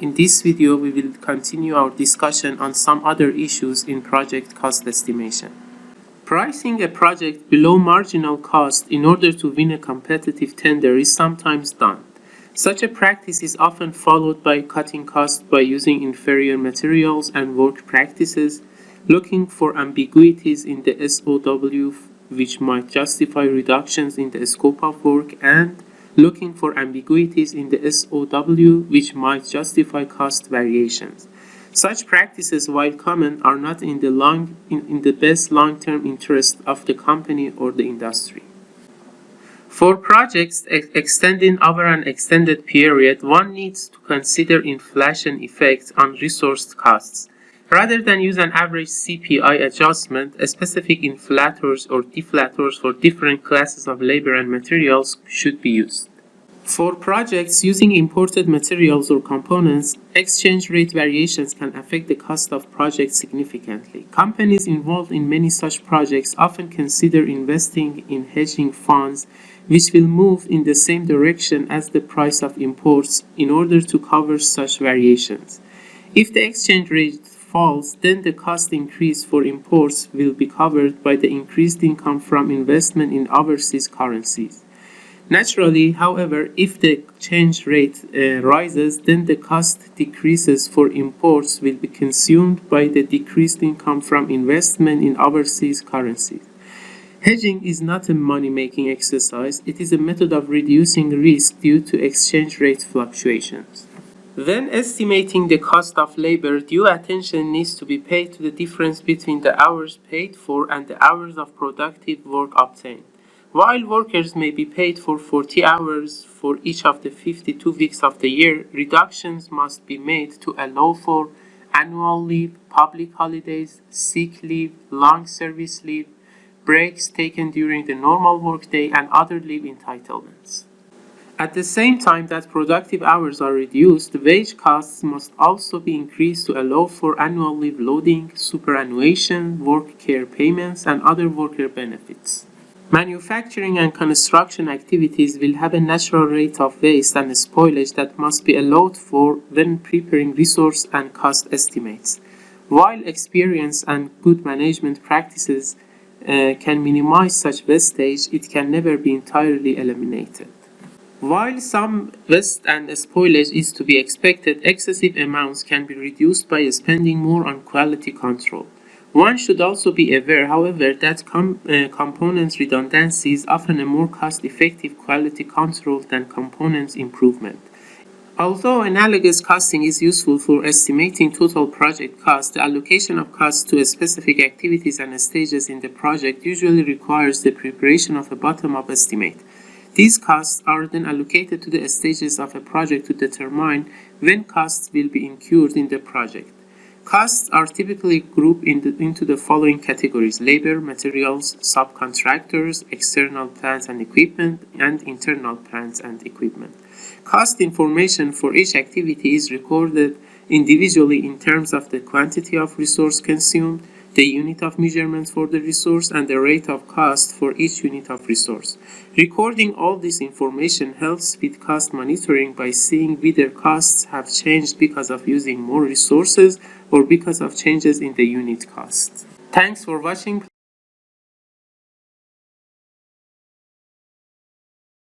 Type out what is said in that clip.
In this video, we will continue our discussion on some other issues in project cost estimation. Pricing a project below marginal cost in order to win a competitive tender is sometimes done. Such a practice is often followed by cutting costs by using inferior materials and work practices, looking for ambiguities in the SOW which might justify reductions in the scope of work and looking for ambiguities in the SOW which might justify cost variations. Such practices, while common, are not in the, long, in, in the best long-term interest of the company or the industry. For projects ex extending over an extended period, one needs to consider inflation effects on resource costs. Rather than use an average CPI adjustment, specific inflators or deflators for different classes of labor and materials should be used. For projects using imported materials or components, exchange rate variations can affect the cost of projects significantly. Companies involved in many such projects often consider investing in hedging funds which will move in the same direction as the price of imports in order to cover such variations. If the exchange rate falls, then the cost increase for imports will be covered by the increased income from investment in overseas currencies. Naturally, however, if the exchange rate uh, rises, then the cost decreases for imports will be consumed by the decreased income from investment in overseas currencies. Hedging is not a money-making exercise, it is a method of reducing risk due to exchange rate fluctuations. When estimating the cost of labor, due attention needs to be paid to the difference between the hours paid for and the hours of productive work obtained. While workers may be paid for 40 hours for each of the 52 weeks of the year, reductions must be made to allow for annual leave, public holidays, sick leave, long service leave, breaks taken during the normal workday, and other leave entitlements. At the same time that productive hours are reduced, wage costs must also be increased to allow for annual leave loading, superannuation, work care payments, and other worker benefits. Manufacturing and construction activities will have a natural rate of waste and spoilage that must be allowed for when preparing resource and cost estimates. While experience and good management practices uh, can minimize such wastage, it can never be entirely eliminated. While some waste and spoilage is to be expected, excessive amounts can be reduced by spending more on quality control. One should also be aware, however, that com uh, components redundancy is often a more cost-effective quality control than components improvement. Although analogous costing is useful for estimating total project cost, the allocation of costs to specific activities and stages in the project usually requires the preparation of a bottom-up estimate. These costs are then allocated to the stages of a project to determine when costs will be incurred in the project. Costs are typically grouped into, into the following categories labor, materials, subcontractors, external plants and equipment, and internal plants and equipment. Cost information for each activity is recorded individually in terms of the quantity of resource consumed, the unit of measurement for the resource, and the rate of cost for each unit of resource. Recording all this information helps with cost monitoring by seeing whether costs have changed because of using more resources or because of changes in the unit cost. Thanks for watching.